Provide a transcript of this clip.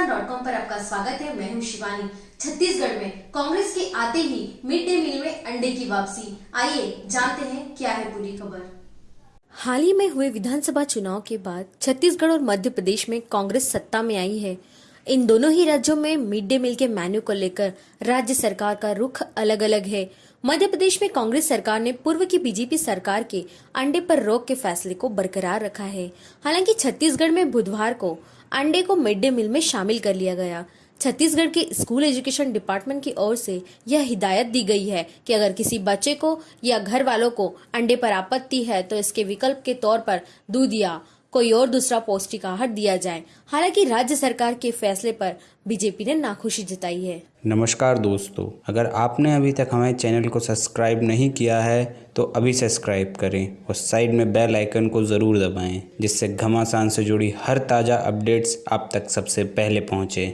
स्वागत है। मैं हूँ शिवानी। छत्तीसगढ़ में कांग्रेस के आते ही मिड डे मील में अंडे की वापसी। आइए, जानते हैं क्या है पूरी खबर। हाल ही में हुए विधानसभा चुनाव के बाद छत्तीसगढ़ और मध्य प्रदेश में कांग्रेस सत्ता में आई है। इन दोनों ही राज्यों में मिड डे मील के मेन्यू को लेकर राज्य सरकार का रुख अलग अलग है। मध्य प्रदेश में कांग्रेस सरकार ने पूर्व की बीजेपी सरकार के अंडे पर रोक के फैसले को बरकरार रखा है। हालाँकि छत्तीसगढ़ में बुधवार को अंडे को मिड डे मील में शामिल कर लिया गया। छत्तीसगढ़ के स्कूल एजुकेशन डिपार्टमेंट की ओर से यह हिदायत दी गई है कि अगर किसी बच्चे को या घर वालों को अंडे पर आपत्ति है तो इसके विकल्प के तौर पर दूध या कोई और दूसरा पौष्टिक आहार दिया जाए। हालाँकि राज्य सरकार के फैसले पर बीजेपी ने नाखुशी जताई है। नमस्कार दोस्तों, अगर आपने अभी तक हमारे चैनल को सब्सक्राइब नहीं किया है तो अभी सब्सक्राइब करें और साइड में बेल आइकन को ज़रूर दबाएँ, जिससे घमासान से जुड़ी हर ताज़ा अपडेट्स आप तक सबसे पहले पहुँचे।